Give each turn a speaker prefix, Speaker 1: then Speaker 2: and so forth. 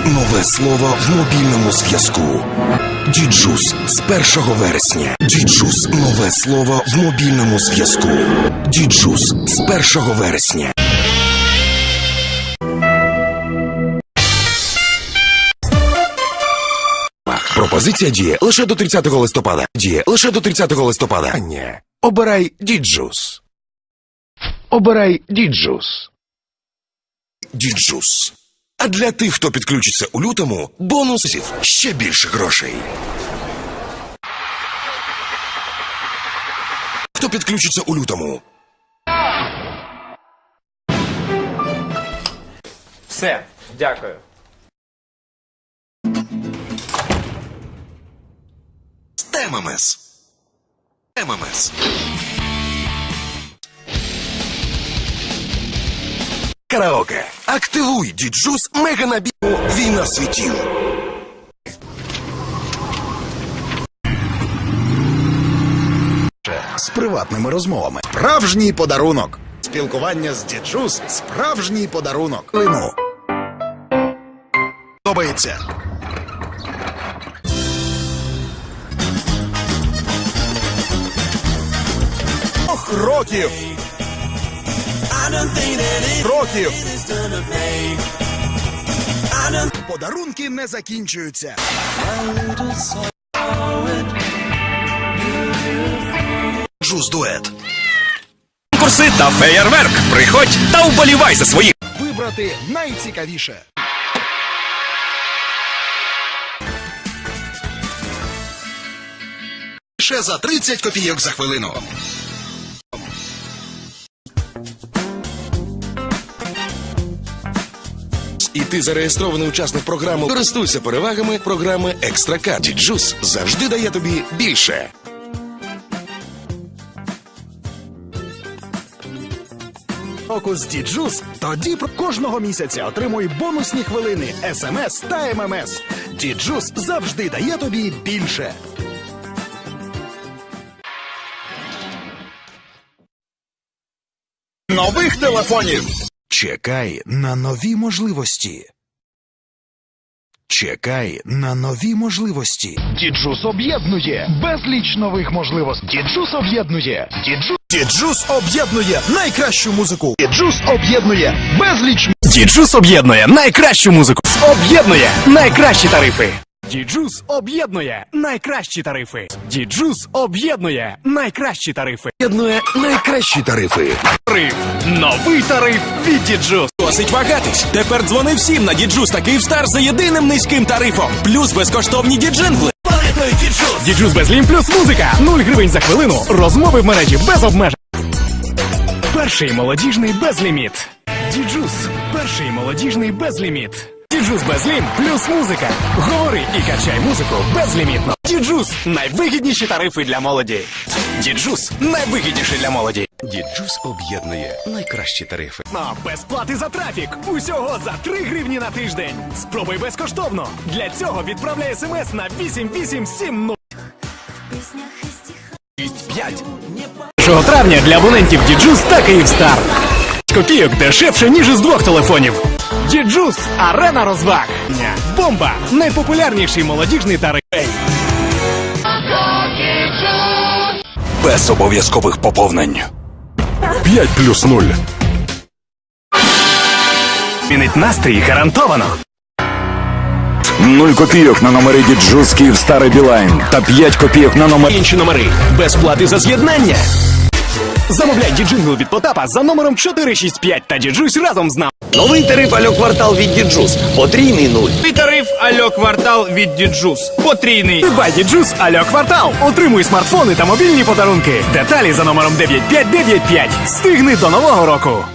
Speaker 1: нове слово в мобільному зв'язку. djuice з 1 вересня. djuice нове слово в мобільному зв'язку. djuice з 1 вересня. Пропозиція діє лише до 30 листопада. Діє лише до 30 листопада. А ні. Обирай djuice. Обирай djuice. djuice. А для тих, хто підключиться у лютому, бонусів ще більше грошей. Хто підключиться у лютому?
Speaker 2: Все, дякую.
Speaker 1: ММС. ММС. Караоке. Активуй діджус мега набігу Війна світів.
Speaker 3: з приватними розмовами. Справжній подарунок. Спілкування з діджус справжній подарунок. Лину. Подобається. Років. Років. Подарунки не закінчуються.
Speaker 1: Джус дует.
Speaker 4: Конкурси та феєрверк. Приходь та вболівай за своїх.
Speaker 3: Вибрати найцікавіше. Ще за 30 копійок за хвилину.
Speaker 1: І ти зареєстрований учасник програми. Користуйся перевагами програми Екстракарт. djuice завжди дає тобі більше.
Speaker 3: року з djuice, тоді про кожного місяця отримуй бонусні хвилини, смс та ММС. djuice завжди дає тобі більше. Нових телефонів. Чекай на нові можливості. Чекай на нові можливості. djuice об'єднує безліч нових можливостей. djuice об'єднує. djuice djuice об'єднує найкращу музику. djuice об'єднує безліч
Speaker 4: djuice об'єднує найкращу музику. Об'єднує найкращі тарифи.
Speaker 5: djuice об'єднує найкращі тарифи. djuice об'єднує найкращі тарифи.
Speaker 1: Єднує найкращі тарифи.
Speaker 5: Тариф. Новий тариф від djuice.
Speaker 4: Досить вагатись. Тепер дзвони всім на djuice та Київстар за єдиним низьким тарифом. Плюс безкоштовні діджингли.
Speaker 5: djuice безлім плюс музика. 0 гривень за хвилину. Розмови в мережі без обмежень. Перший молодіжний безліміт. djuice. Перший молодіжний безліміт. djuice безлім плюс музика. Говори і качай музику безлімітно. djuice найвигідніші тарифи для молоді.
Speaker 4: djuice найвигідніший для молоді. djuice об'єднує найкращі тарифи.
Speaker 5: На без плати за трафік. Усього за 3 гривні на тиждень. Спробуй безкоштовно. Для цього відправляй смс на 8870.
Speaker 4: 5.
Speaker 5: 1 травня для абонентів djuice та Київстар. Копійок дешевше, ніж із двох телефонів. djuice арена розваг. Бомба найпопулярніший молодіжний тариф.
Speaker 4: Без обов'язкових поповнень.
Speaker 1: 5 плюс 0.
Speaker 5: Змінить настрій гарантовано.
Speaker 6: 0 копійок на номери djuice Київстар і Білайн та 5 копійок на номер
Speaker 4: Інші номери. Без плати за з'єднання.
Speaker 5: Замовляй діджингл від Потапа за номером 465 та діджусь разом з нами.
Speaker 7: Новий тариф Альо Квартал від djuice. Потрійний нуль.
Speaker 2: Новий тариф Альо Квартал від djuice. Потрійний.
Speaker 5: Придбай djuice Альо Квартал. Отримуй смартфони та мобільні подарунки. Деталі за номером 9595. Встигни до нового року.